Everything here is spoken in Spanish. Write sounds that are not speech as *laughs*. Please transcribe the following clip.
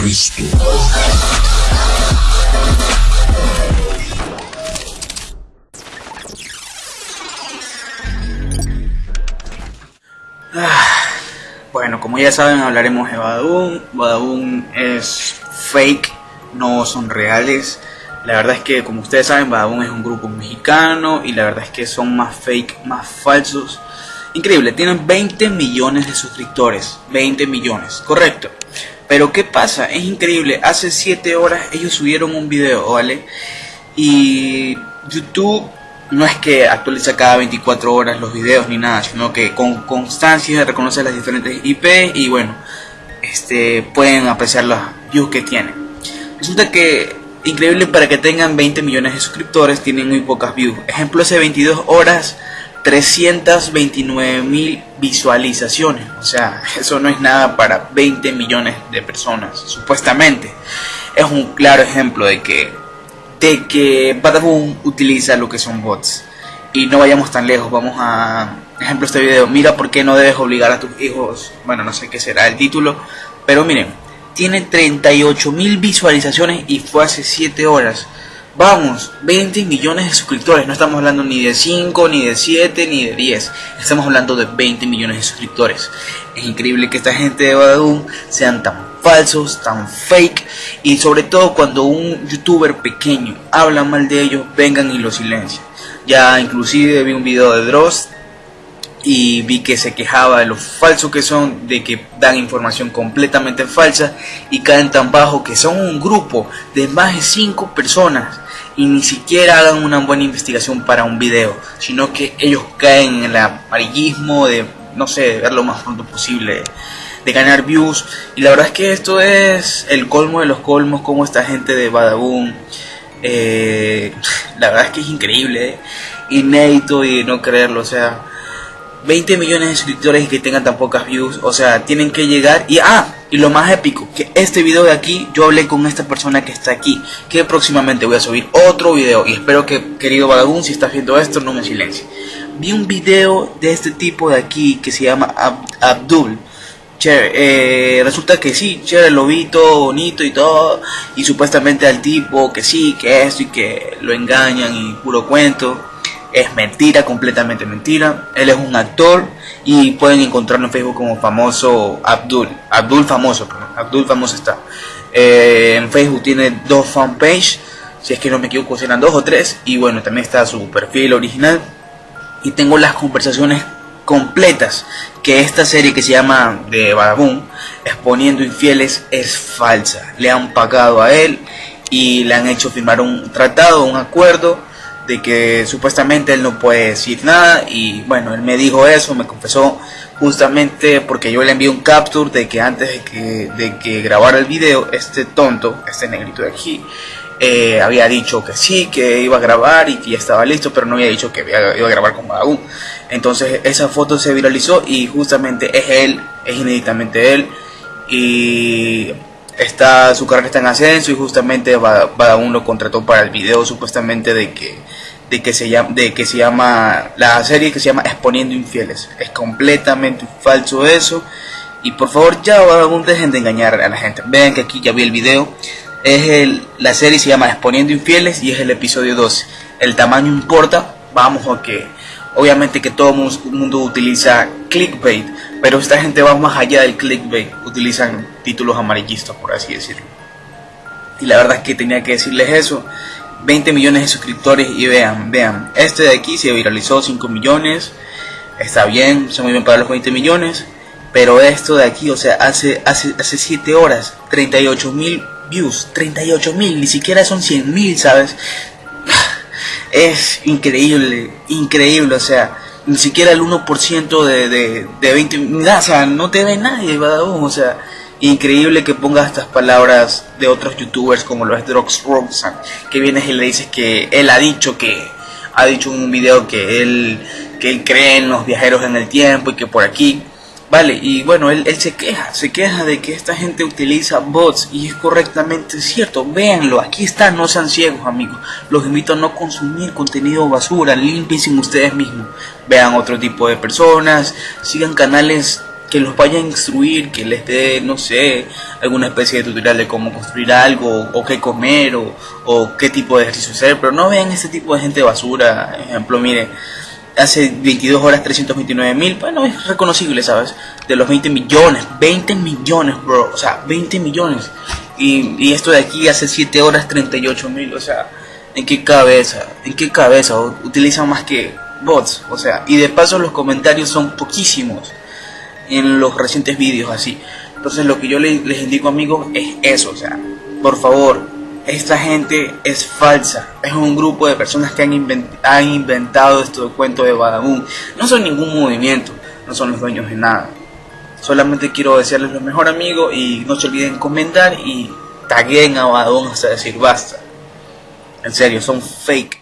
Cristo. Bueno, como ya saben, hablaremos de Badaboom. Badaboom es fake, no son reales. La verdad es que, como ustedes saben, Badaboom es un grupo mexicano y la verdad es que son más fake, más falsos. Increíble, tienen 20 millones de suscriptores. 20 millones, correcto. Pero ¿qué pasa? Es increíble. Hace 7 horas ellos subieron un video, ¿vale? Y YouTube no es que actualiza cada 24 horas los videos ni nada, sino que con constancia reconoce las diferentes IP y bueno, este, pueden apreciar los views que tienen. Resulta que, increíble para que tengan 20 millones de suscriptores, tienen muy pocas views. Ejemplo, hace 22 horas, 329 mil visualizaciones. O sea, *laughs* eso no es nada para 20 millones de personas, supuestamente. Es un claro ejemplo de que de que Badaboom utiliza lo que son bots. Y no vayamos tan lejos, vamos a ejemplo este video. Mira por qué no debes obligar a tus hijos. Bueno, no sé qué será el título, pero miren, tiene 38 mil visualizaciones y fue hace 7 horas. Vamos, 20 millones de suscriptores. No estamos hablando ni de 5, ni de 7, ni de 10. Estamos hablando de 20 millones de suscriptores. Es increíble que esta gente de Badaboom sean tan falsos, tan fake y sobre todo cuando un youtuber pequeño habla mal de ellos, vengan y lo silencian. Ya inclusive vi un video de Dross y vi que se quejaba de lo falso que son, de que dan información completamente falsa y caen tan bajo que son un grupo de más de 5 personas y ni siquiera hagan una buena investigación para un video, sino que ellos caen en el amarillismo de, no sé, ver lo más pronto posible de ganar views. Y la verdad es que esto es el colmo de los colmos, como esta gente de Badaboom. Eh, la verdad es que es increíble, eh. inédito y no creerlo. O sea, 20 millones de suscriptores y que tengan tan pocas views. O sea, tienen que llegar. Y ah, y lo más épico, que este video de aquí, yo hablé con esta persona que está aquí. Que próximamente voy a subir otro video. Y espero que, querido Badaboom, si estás viendo esto, no me silencie. Vi un video de este tipo de aquí que se llama Abdul eh, resulta que sí, chévere, lo vi todo bonito y todo, y supuestamente al tipo que sí, que esto y que lo engañan y puro cuento. Es mentira, completamente mentira. Él es un actor y pueden encontrarlo en Facebook como famoso Abdul. Abdul famoso, Abdul famoso está. Eh, en Facebook tiene dos fanpage, si es que no me equivoco, serán dos o tres. Y bueno, también está su perfil original. Y tengo las conversaciones completas que esta serie que se llama de Badaboom, Exponiendo Infieles, es falsa. Le han pagado a él y le han hecho firmar un tratado, un acuerdo de que supuestamente él no puede decir nada y bueno, él me dijo eso, me confesó justamente porque yo le envié un capture de que antes de que, de que grabara el video, este tonto, este negrito de aquí, eh, había dicho que sí, que iba a grabar y que ya estaba listo, pero no había dicho que iba a grabar con Badaboom. Entonces esa foto se viralizó y justamente es él, es inéditamente él. Y está, su carrera está en ascenso y justamente Badaboom lo contrató para el video supuestamente de que, de que, se llama, de que se llama, la serie que se llama Exponiendo Infieles. Es completamente falso eso. Y por favor ya Badaboom dejen de engañar a la gente. Vean que aquí ya vi el video. Es el, la serie se llama Exponiendo Infieles y es el episodio 12. El tamaño importa. Vamos a que Obviamente que todo mundo utiliza clickbait, pero esta gente va más allá del clickbait, utilizan títulos amarillistas, por así decirlo. Y la verdad es que tenía que decirles eso. 20 millones de suscriptores y vean, vean, este de aquí se viralizó 5 millones, está bien, se muy bien para los 20 millones, pero esto de aquí, o sea, hace, hace, hace 7 horas, 38 mil views, 38 mil, ni siquiera son 100 mil, ¿sabes? *sighs* es increíble, increíble, o sea, ni siquiera el 1% de, de, de 20, o sea, no te ve nadie, o sea, increíble que pongas estas palabras de otros youtubers como lo es Drox Roxanne, que vienes y le dices que él ha dicho que, ha dicho en un video que él, que él cree en los viajeros en el tiempo y que por aquí Vale, y bueno, él, él, se queja, se queja de que esta gente utiliza bots y es correctamente cierto. Véanlo, aquí está, no sean ciegos amigos. Los invito a no consumir contenido basura, limpien ustedes mismos. Vean otro tipo de personas, sigan canales que los vaya a instruir, que les dé, no sé, alguna especie de tutorial de cómo construir algo, o qué comer, o, o qué tipo de ejercicio hacer, pero no vean este tipo de gente basura. Ejemplo, mire, hace 22 horas 329 mil, bueno, es reconocible, ¿sabes? De los 20 millones, 20 millones, bro, o sea, 20 millones. Y, y esto de aquí hace 7 horas 38 mil, o sea, ¿en qué cabeza? ¿En qué cabeza? Utilizan más que bots, o sea, y de paso los comentarios son poquísimos en los recientes vídeos así. Entonces lo que yo les, les indico amigos es eso, o sea, por favor, esta gente es falsa. Es un grupo de personas que han, inventado esto de cuento de Badabun. No son ningún movimiento, no son los dueños de nada. Solamente quiero desearles lo mejor amigos y no se olviden comentar y taguen a Badabun hasta decir basta. En serio, son fake.